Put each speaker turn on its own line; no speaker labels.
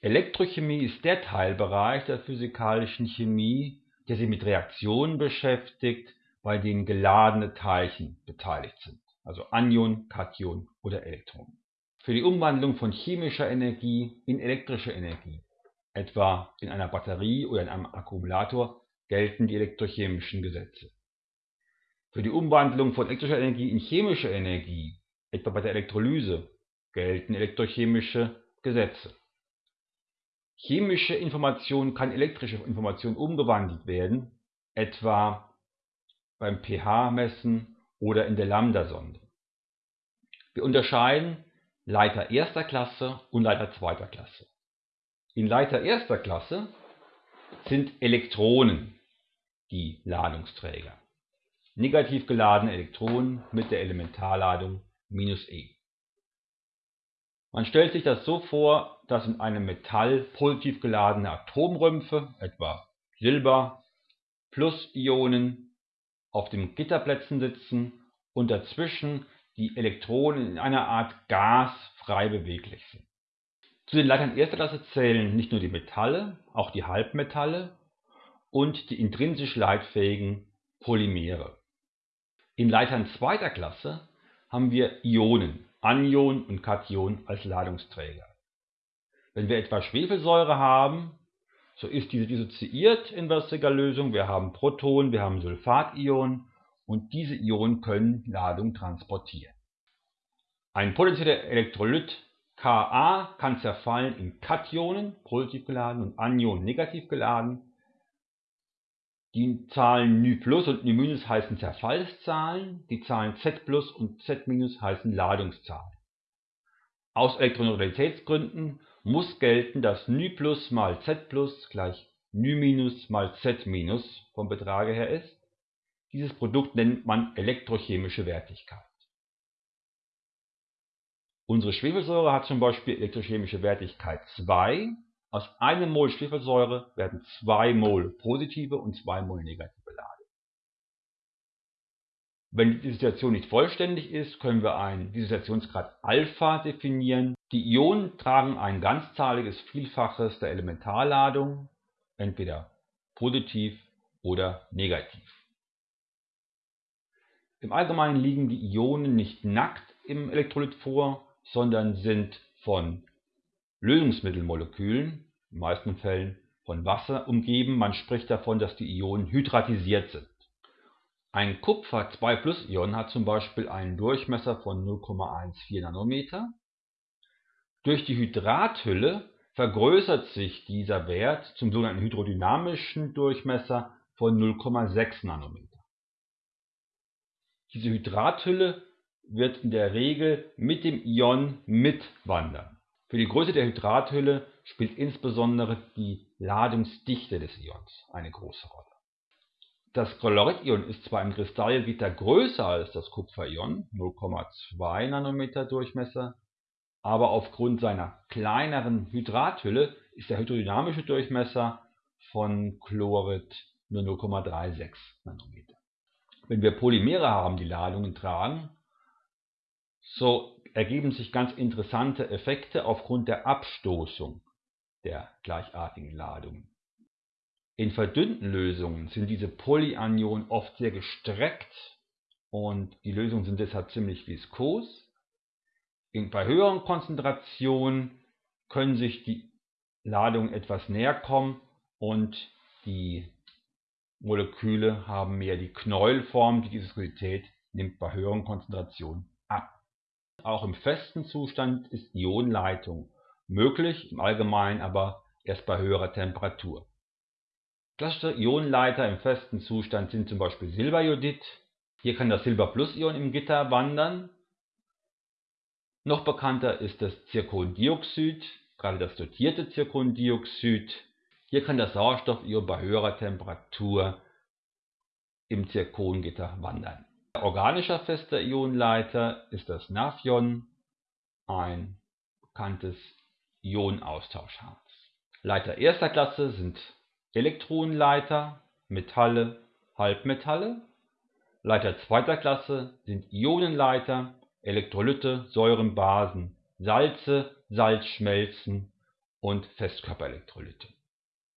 Elektrochemie ist der Teilbereich der physikalischen Chemie, der sich mit Reaktionen beschäftigt, bei denen geladene Teilchen beteiligt sind, also Anion, Kation oder Elektronen. Für die Umwandlung von chemischer Energie in elektrische Energie, etwa in einer Batterie oder in einem Akkumulator, gelten die elektrochemischen Gesetze. Für die Umwandlung von elektrischer Energie in chemische Energie, etwa bei der Elektrolyse, gelten elektrochemische Gesetze. Chemische Information kann elektrische Information umgewandelt werden, etwa beim pH-Messen oder in der Lambda-Sonde. Wir unterscheiden Leiter erster Klasse und Leiter zweiter Klasse. In Leiter erster Klasse sind Elektronen die Ladungsträger. Negativ geladene Elektronen mit der Elementarladung -e. Man stellt sich das so vor, dass in einem Metall positiv geladene Atomrümpfe, etwa Silber, Plus-Ionen auf den Gitterplätzen sitzen und dazwischen die Elektronen in einer Art Gas frei beweglich sind. Zu den Leitern erster Klasse zählen nicht nur die Metalle, auch die Halbmetalle und die intrinsisch leitfähigen Polymere. In Leitern zweiter Klasse haben wir Ionen, Anion und Kation als Ladungsträger. Wenn wir etwa Schwefelsäure haben, so ist diese dissoziiert in versiger Lösung. Wir haben Protonen, wir haben Sulfationen und diese Ionen können Ladung transportieren. Ein potenzieller Elektrolyt Ka kann zerfallen in Kationen, positiv geladen, und Anion, negativ geladen. Die Zahlen νplus und ν heißen Zerfallszahlen, die Zahlen Z und Z heißen Ladungszahlen. Aus Elektroneutralitätsgründen muss gelten, dass ν mal Z gleich ν mal Z vom Betrage her ist. Dieses Produkt nennt man elektrochemische Wertigkeit. Unsere Schwefelsäure hat zum Beispiel elektrochemische Wertigkeit 2 aus einem Mol Schwefelsäure werden 2 Mol positive und 2 Mol negative Ladung. Wenn die Dissoziation nicht vollständig ist, können wir einen Dissoziationsgrad Alpha definieren. Die Ionen tragen ein ganzzahliges Vielfaches der Elementarladung, entweder positiv oder negativ. Im Allgemeinen liegen die Ionen nicht nackt im Elektrolyt vor, sondern sind von Lösungsmittelmolekülen, in meisten Fällen von Wasser, umgeben. Man spricht davon, dass die Ionen hydratisiert sind. Ein Kupfer 2-Plus-Ion hat zum Beispiel einen Durchmesser von 0,14 Nanometer. Durch die Hydrathülle vergrößert sich dieser Wert zum sogenannten hydrodynamischen Durchmesser von 0,6 Nanometer. Diese Hydrathülle wird in der Regel mit dem Ion mitwandern. Für die Größe der Hydrathülle spielt insbesondere die Ladungsdichte des Ions eine große Rolle. Das Chloridion ist zwar im Kristallgitter größer als das Kupferion (0,2 nm Durchmesser), aber aufgrund seiner kleineren Hydrathülle ist der hydrodynamische Durchmesser von Chlorid nur 0,36 nm. Wenn wir Polymere haben, die Ladungen tragen, so ergeben sich ganz interessante Effekte aufgrund der Abstoßung der gleichartigen Ladungen. In verdünnten Lösungen sind diese Polyanionen oft sehr gestreckt und die Lösungen sind deshalb ziemlich viskos. bei höheren Konzentrationen können sich die Ladungen etwas näher kommen und die Moleküle haben mehr die Knäuelform, die Viskosität nimmt bei höheren Konzentrationen. Auch im festen Zustand ist Ionenleitung möglich, im Allgemeinen aber erst bei höherer Temperatur. Klassische Ionenleiter im festen Zustand sind zum Beispiel Silberjodid. Hier kann das Silber-Plus-Ion im Gitter wandern. Noch bekannter ist das Zirkondioxid, gerade das dotierte Zirkondioxid. Hier kann das Sauerstoffion bei höherer Temperatur im Zirkongitter wandern organischer fester Ionenleiter ist das Naphion, ein bekanntes Ionenaustauschharz. Leiter erster Klasse sind Elektronenleiter, Metalle, Halbmetalle. Leiter zweiter Klasse sind Ionenleiter, Elektrolyte, Säuren, Basen, Salze, Salzschmelzen und Festkörperelektrolyte